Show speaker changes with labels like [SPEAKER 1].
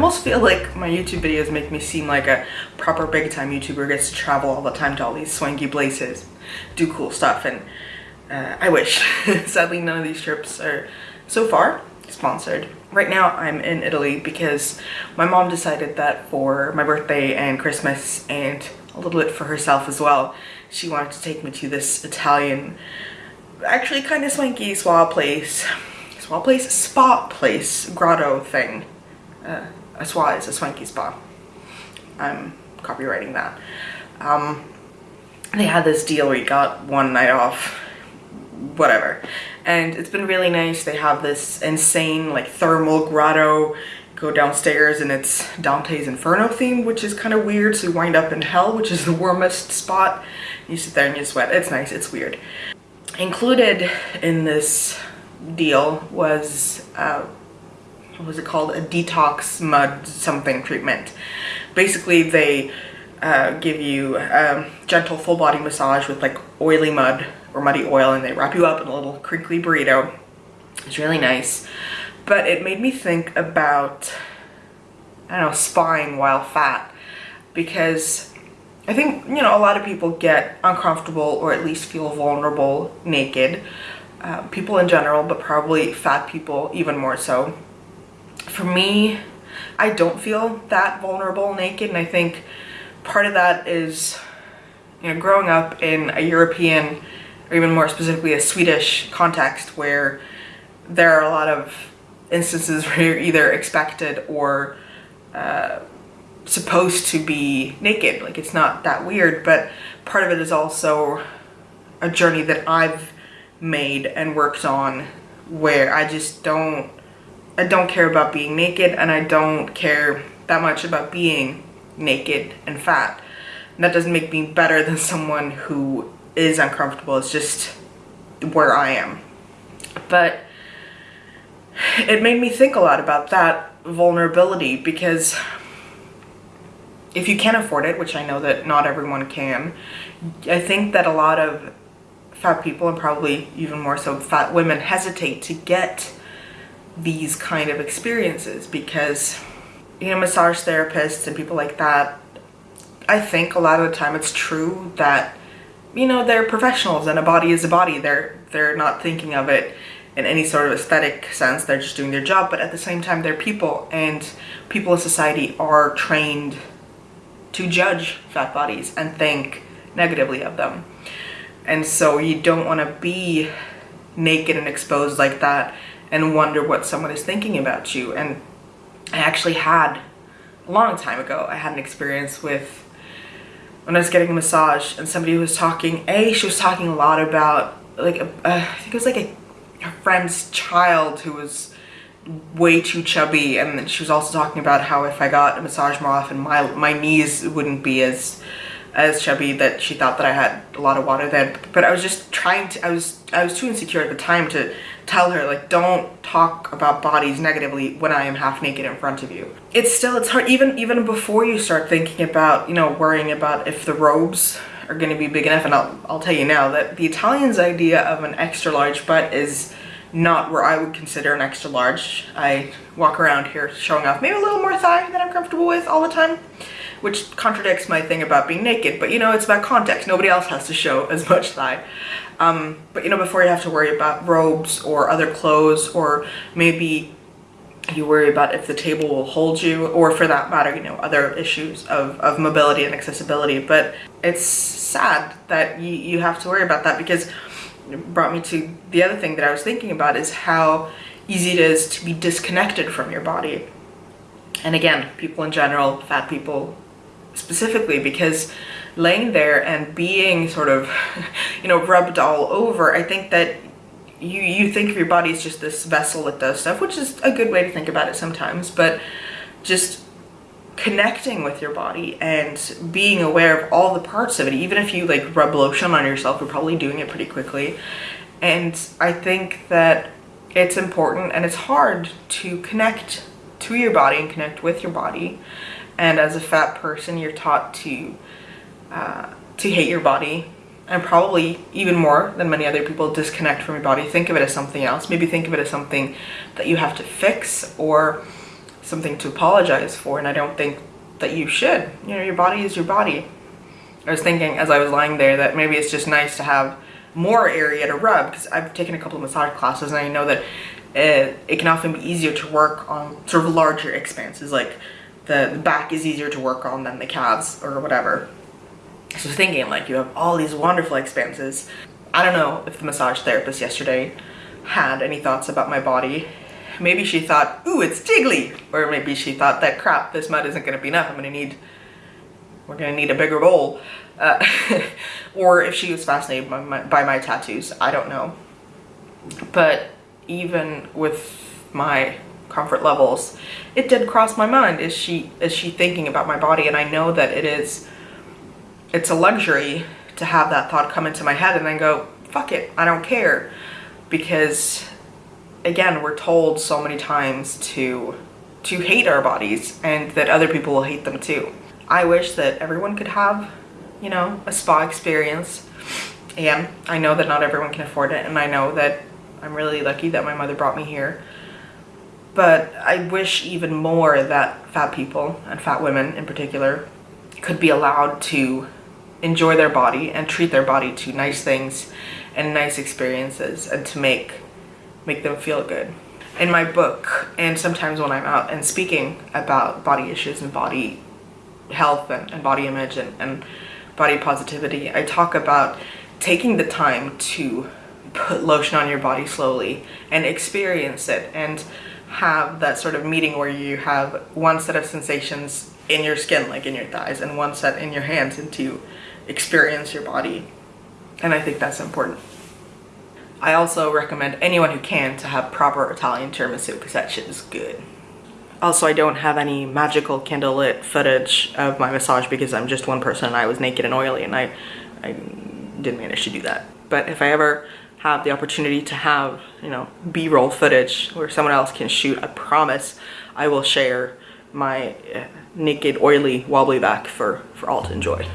[SPEAKER 1] almost feel like my YouTube videos make me seem like a proper big time YouTuber gets to travel all the time to all these swanky places, do cool stuff, and uh, I wish. Sadly, none of these trips are, so far, sponsored. Right now, I'm in Italy because my mom decided that for my birthday and Christmas and a little bit for herself as well, she wanted to take me to this Italian, actually kind of swanky spa place, spa place, spa place, grotto thing. Uh, a spa is a swanky spa. I'm copyrighting that. Um, they had this deal where you got one night off, whatever. And it's been really nice. They have this insane like thermal grotto go downstairs and it's Dante's Inferno theme, which is kind of weird. So you wind up in hell, which is the warmest spot. You sit there and you sweat. It's nice. It's weird. Included in this deal was, uh, what was it called? A detox mud something treatment. Basically, they uh, give you a gentle full body massage with like oily mud or muddy oil and they wrap you up in a little crinkly burrito. It's really nice but it made me think about, I don't know, spying while fat because I think, you know, a lot of people get uncomfortable or at least feel vulnerable naked. Uh, people in general, but probably fat people even more so. For me, I don't feel that vulnerable naked and I think part of that is, you know, growing up in a European or even more specifically a Swedish context where there are a lot of instances where you're either expected or uh, supposed to be naked. Like it's not that weird, but part of it is also a journey that I've made and worked on where I just don't, I don't care about being naked and I don't care that much about being naked and fat. And that doesn't make me better than someone who is uncomfortable. It's just where I am. But it made me think a lot about that vulnerability because if you can't afford it, which I know that not everyone can, I think that a lot of fat people and probably even more so fat women hesitate to get these kind of experiences because you know massage therapists and people like that I think a lot of the time it's true that you know they're professionals and a body is a body they're they're not thinking of it in any sort of aesthetic sense. They're just doing their job, but at the same time, they're people, and people in society are trained to judge fat bodies and think negatively of them. And so you don't want to be naked and exposed like that and wonder what someone is thinking about you. And I actually had, a long time ago, I had an experience with when I was getting a massage and somebody was talking, A, she was talking a lot about like, a, I think it was like a her friend's child who was way too chubby and she was also talking about how if I got a massage more often my my knees wouldn't be as as chubby that she thought that I had a lot of water then but I was just trying to I was I was too insecure at the time to tell her like don't talk about bodies negatively when I am half naked in front of you it's still it's hard even even before you start thinking about you know worrying about if the robes are going to be big enough and I'll, I'll tell you now that the Italians idea of an extra large butt is not where I would consider an extra large. I walk around here showing off maybe a little more thigh than I'm comfortable with all the time, which contradicts my thing about being naked, but you know, it's about context. Nobody else has to show as much thigh. Um, but you know, before you have to worry about robes or other clothes or maybe you worry about if the table will hold you or for that matter you know other issues of, of mobility and accessibility but it's sad that you, you have to worry about that because it brought me to the other thing that I was thinking about is how easy it is to be disconnected from your body and again people in general fat people specifically because laying there and being sort of you know rubbed all over I think that you you think of your body as just this vessel that does stuff which is a good way to think about it sometimes but just connecting with your body and being aware of all the parts of it even if you like rub lotion on yourself you're probably doing it pretty quickly. And i think that it's important and it's hard to connect to your body and connect with your body and as a fat person you're taught to uh, to hate your body and probably even more than many other people disconnect from your body think of it as something else maybe think of it as something that you have to fix or something to apologize for and I don't think that you should. You know, your body is your body. I was thinking as I was lying there that maybe it's just nice to have more area to rub because I've taken a couple of massage classes and I know that it, it can often be easier to work on sort of larger expanses like the, back is easier to work on than the calves or whatever. So thinking like you have all these wonderful expanses. I don't know if the massage therapist yesterday had any thoughts about my body. Maybe she thought, ooh, it's jiggly. Or maybe she thought that crap, this mud isn't gonna be enough. I'm gonna need, we're gonna need a bigger bowl. Uh, or if she was fascinated by my, by my tattoos, I don't know. But even with my comfort levels, it did cross my mind. Is she is she thinking about my body? And I know that it is it's a luxury to have that thought come into my head and then go, fuck it, I don't care. Because again, we're told so many times to to hate our bodies and that other people will hate them too. I wish that everyone could have, you know, a spa experience. And I know that not everyone can afford it and I know that I'm really lucky that my mother brought me here. But I wish even more that fat people and fat women in particular could be allowed to enjoy their body and treat their body to nice things and nice experiences and to make make them feel good. In my book and sometimes when I'm out and speaking about body issues and body health and, and body image and, and body positivity, I talk about taking the time to put lotion on your body slowly and experience it and have that sort of meeting where you have one set of sensations in your skin, like in your thighs, and one set in your hands and to experience your body. And I think that's important. I also recommend anyone who can to have proper Italian tiramisu because that shit is good. Also, I don't have any magical candlelit footage of my massage because I'm just one person and I was naked and oily and I, I didn't manage to do that. But if I ever have the opportunity to have, you know, B-roll footage where someone else can shoot, I promise I will share my uh, naked, oily, wobbly back for, for all to enjoy.